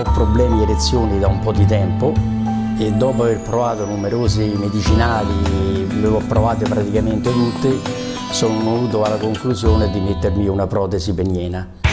ho problemi di erezioni da un po' di tempo e dopo aver provato numerosi medicinali, le ho provate praticamente tutte, sono venuto alla conclusione di mettermi una protesi peniena.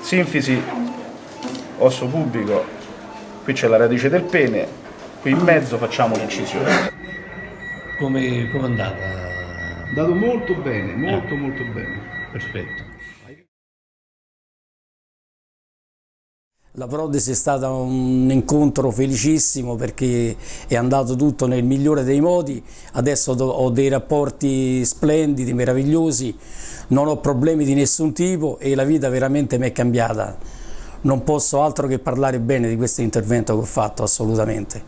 Sinfisi osso pubico, qui c'è la radice del pene, qui in mezzo facciamo l'incisione. Come è andata? È andato molto bene, molto eh. molto bene. Perfetto. La protesi è stato un incontro felicissimo perché è andato tutto nel migliore dei modi, adesso ho dei rapporti splendidi, meravigliosi, non ho problemi di nessun tipo e la vita veramente mi è cambiata. Non posso altro che parlare bene di questo intervento che ho fatto, assolutamente.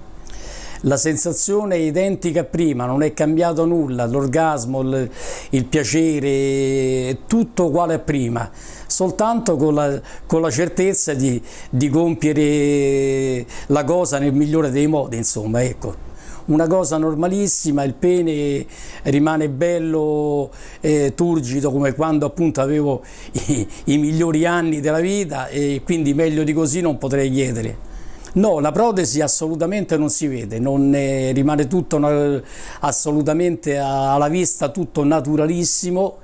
La sensazione è identica a prima, non è cambiato nulla, l'orgasmo, il, il piacere, tutto uguale a prima soltanto con la, con la certezza di, di, compiere la cosa nel migliore dei modi, insomma, ecco. Una cosa normalissima, il pene rimane bello eh, turgido come quando appunto avevo i, i migliori anni della vita e quindi meglio di così non potrei chiedere. No, la protesi assolutamente non si vede, non rimane tutto assolutamente alla vista, tutto naturalissimo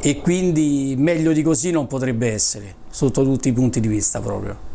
e quindi meglio di così non potrebbe essere, sotto tutti i punti di vista proprio.